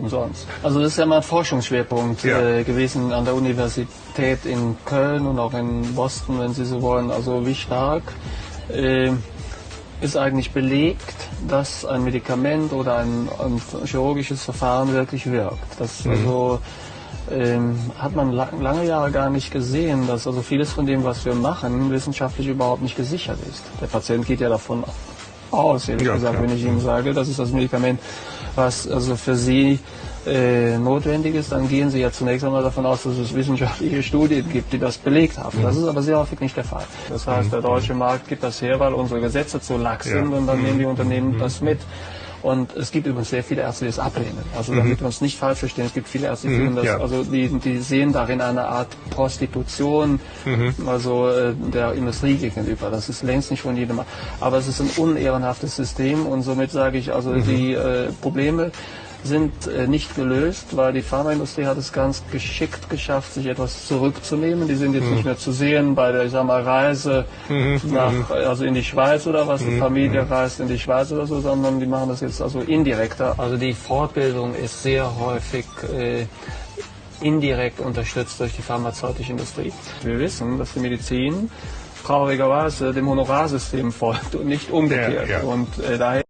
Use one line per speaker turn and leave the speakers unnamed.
umsonst. Also das ist ja mein Forschungsschwerpunkt
Ja.
äh, gewesen an der Universität in Köln und auch in Boston, wenn Sie so wollen. Also wie stark äh, ist eigentlich belegt, dass ein Medikament oder ein, ein chirurgisches Verfahren wirklich wirkt. Das also ähm, hat man la lange Jahre gar nicht gesehen, dass also vieles von dem, was wir machen, wissenschaftlich überhaupt nicht gesichert ist. Der Patient geht ja davon aus, ehrlich
Ja,
gesagt,
klar.
wenn ich ihm sage, das ist das Medikament, was also für Sie äh, notwendig ist, dann gehen Sie ja zunächst einmal davon aus, dass es wissenschaftliche Studien gibt, die das belegt haben. Das ist aber sehr häufig nicht der Fall. Das heißt, der deutsche Markt gibt das her, weil unsere Gesetze zu lax sind und dann nehmen die Unternehmen das mit. Und es gibt übrigens sehr viele Ärzte, die es ablehnen. Also damit wir uns nicht falsch verstehen, es gibt viele Ärzte, die, finden das,
ja.
also die, die sehen darin eine Art Prostitution, also äh, der Industrie gegenüber. Das ist längst nicht von jedem. Aber es ist ein unehrenhaftes System und somit sage ich, also die äh, Probleme sind äh, nicht gelöst, weil die Pharmaindustrie hat es ganz geschickt geschafft, sich etwas zurückzunehmen. Die sind jetzt nicht mehr zu sehen bei der, ich sag mal, Reise nach, also in die Schweiz oder was, die Familie reist in die Schweiz oder so, sondern die machen das jetzt also indirekter. Also die Fortbildung ist sehr häufig äh, indirekt unterstützt durch die pharmazeutische Industrie. Wir wissen, dass die Medizin traurigerweise dem Honorarsystem folgt und nicht umgekehrt.
Ja, ja.
Und äh, daher